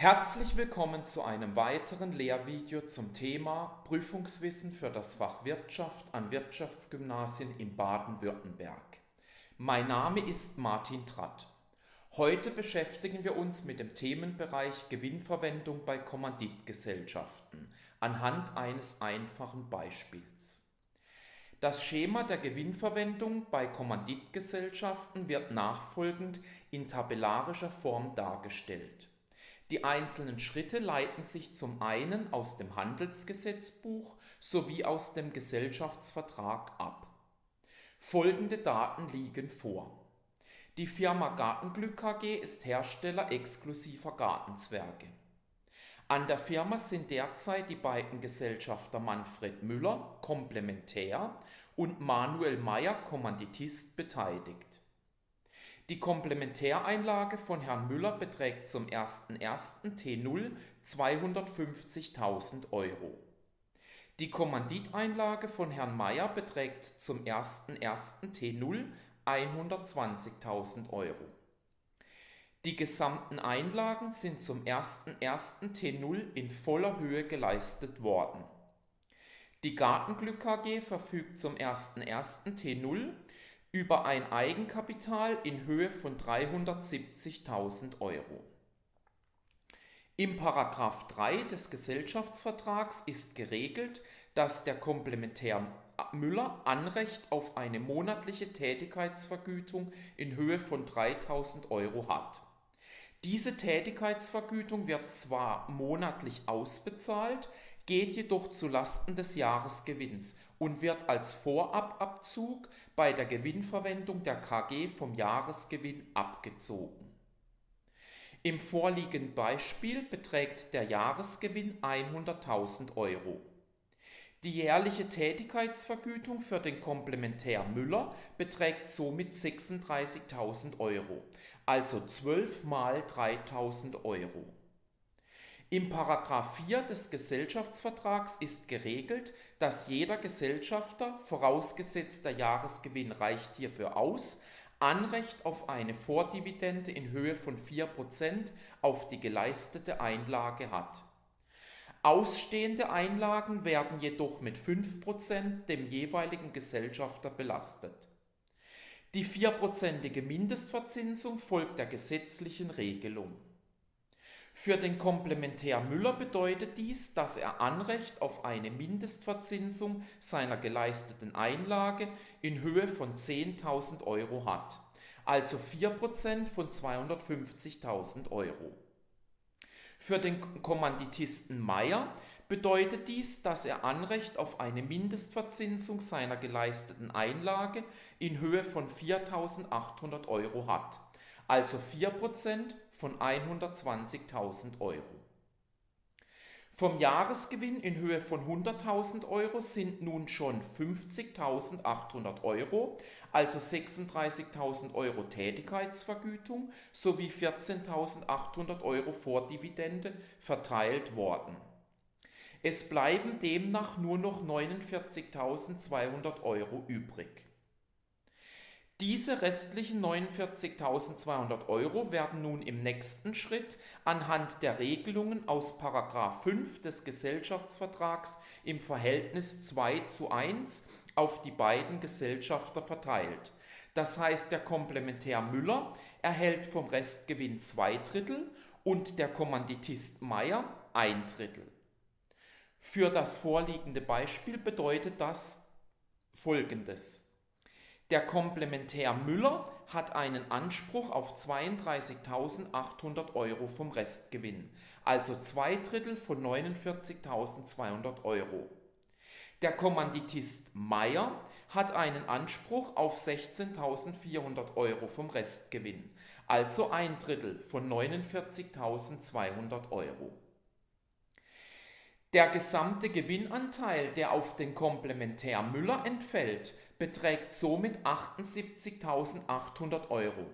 Herzlich willkommen zu einem weiteren Lehrvideo zum Thema Prüfungswissen für das Fach Wirtschaft an Wirtschaftsgymnasien in Baden-Württemberg. Mein Name ist Martin Tratt. Heute beschäftigen wir uns mit dem Themenbereich Gewinnverwendung bei Kommanditgesellschaften anhand eines einfachen Beispiels. Das Schema der Gewinnverwendung bei Kommanditgesellschaften wird nachfolgend in tabellarischer Form dargestellt. Die einzelnen Schritte leiten sich zum einen aus dem Handelsgesetzbuch sowie aus dem Gesellschaftsvertrag ab. Folgende Daten liegen vor. Die Firma Gartenglück KG ist Hersteller exklusiver Gartenzwerge. An der Firma sind derzeit die beiden Gesellschafter Manfred Müller, Komplementär, und Manuel Meyer, Kommanditist, beteiligt. Die Komplementäreinlage von Herrn Müller beträgt zum 01.01. T0 250.000 Euro. Die Kommanditeinlage von Herrn Meyer beträgt zum 01.01. T0 120.000 Euro. Die gesamten Einlagen sind zum 01.01. T0 in voller Höhe geleistet worden. Die Gartenglück AG verfügt zum 01.01. T0 über ein Eigenkapital in Höhe von 370.000 Euro. Im Paragraph 3 des Gesellschaftsvertrags ist geregelt, dass der Komplementär Müller Anrecht auf eine monatliche Tätigkeitsvergütung in Höhe von 3000 Euro hat. Diese Tätigkeitsvergütung wird zwar monatlich ausbezahlt, geht jedoch zu Lasten des Jahresgewinns und wird als Vorababzug bei der Gewinnverwendung der KG vom Jahresgewinn abgezogen. Im vorliegenden Beispiel beträgt der Jahresgewinn 100.000 Euro. Die jährliche Tätigkeitsvergütung für den Komplementär Müller beträgt somit 36.000 Euro, also 12 mal 3.000 Euro. Im Paragraph 4 des Gesellschaftsvertrags ist geregelt, dass jeder Gesellschafter, vorausgesetzt der Jahresgewinn reicht hierfür aus, Anrecht auf eine Vordividende in Höhe von 4% auf die geleistete Einlage hat. Ausstehende Einlagen werden jedoch mit 5% dem jeweiligen Gesellschafter belastet. Die vierprozentige Mindestverzinsung folgt der gesetzlichen Regelung. Für den Komplementär Müller bedeutet dies, dass er Anrecht auf eine Mindestverzinsung seiner geleisteten Einlage in Höhe von 10.000 Euro hat, also 4% von 250.000 Euro. Für den Kommanditisten Meyer bedeutet dies, dass er Anrecht auf eine Mindestverzinsung seiner geleisteten Einlage in Höhe von 4.800 Euro hat, also 4% von 120.000 Euro. Vom Jahresgewinn in Höhe von 100.000 Euro sind nun schon 50.800 Euro, also 36.000 Euro Tätigkeitsvergütung sowie 14.800 Euro Vordividende verteilt worden. Es bleiben demnach nur noch 49.200 Euro übrig. Diese restlichen 49.200 Euro werden nun im nächsten Schritt anhand der Regelungen aus 5 des Gesellschaftsvertrags im Verhältnis 2 zu 1 auf die beiden Gesellschafter verteilt. Das heißt, der Komplementär Müller erhält vom Restgewinn zwei Drittel und der Kommanditist Meier ein Drittel. Für das vorliegende Beispiel bedeutet das folgendes. Der Komplementär Müller hat einen Anspruch auf 32.800 Euro vom Restgewinn, also zwei Drittel von 49.200 Euro. Der Kommanditist Meier hat einen Anspruch auf 16.400 Euro vom Restgewinn, also ein Drittel von 49.200 Euro. Der gesamte Gewinnanteil, der auf den Komplementär Müller entfällt, beträgt somit 78.800 Euro,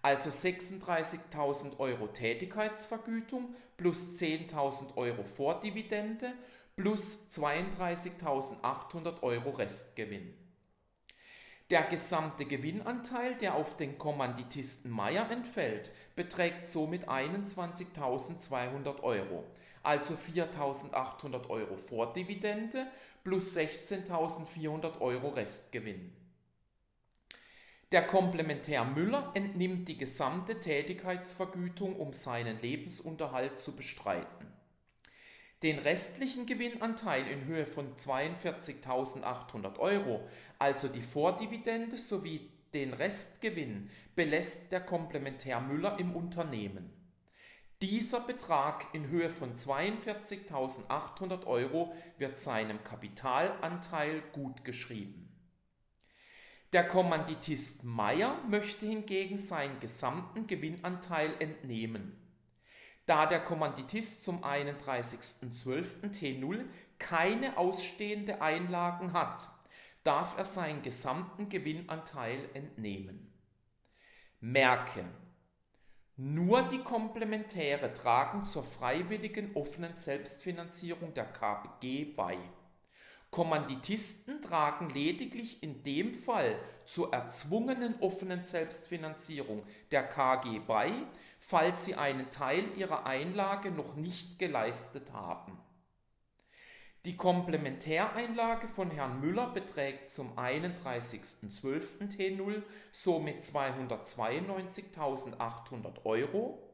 also 36.000 Euro Tätigkeitsvergütung plus 10.000 Euro Vordividende plus 32.800 Euro Restgewinn. Der gesamte Gewinnanteil, der auf den Kommanditisten Meier entfällt, beträgt somit 21.200 Euro, also 4.800 Euro Vordividende plus 16.400 Euro Restgewinn. Der Komplementär Müller entnimmt die gesamte Tätigkeitsvergütung, um seinen Lebensunterhalt zu bestreiten. Den restlichen Gewinnanteil in Höhe von 42.800 Euro, also die Vordividende sowie den Restgewinn, belässt der Komplementär Müller im Unternehmen. Dieser Betrag in Höhe von 42.800 Euro wird seinem Kapitalanteil gutgeschrieben. Der Kommanditist Meier möchte hingegen seinen gesamten Gewinnanteil entnehmen. Da der Kommanditist zum 31.12. T0 keine ausstehende Einlagen hat, darf er seinen gesamten Gewinnanteil entnehmen. Merke, nur die Komplementäre tragen zur freiwilligen offenen Selbstfinanzierung der KPG bei. Kommanditisten tragen lediglich in dem Fall zur erzwungenen offenen Selbstfinanzierung der KG bei, falls sie einen Teil ihrer Einlage noch nicht geleistet haben. Die Komplementäreinlage von Herrn Müller beträgt zum 31.12. T0 somit 292.800 Euro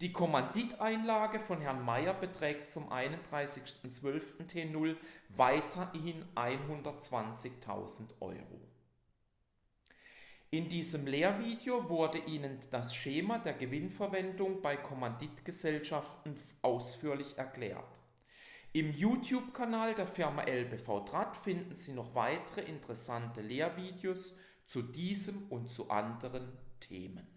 die Kommanditeinlage von Herrn Mayer beträgt zum 31.12. T0 weiterhin 120.000 Euro. In diesem Lehrvideo wurde Ihnen das Schema der Gewinnverwendung bei Kommanditgesellschaften ausführlich erklärt. Im YouTube-Kanal der Firma LBV Draht finden Sie noch weitere interessante Lehrvideos zu diesem und zu anderen Themen.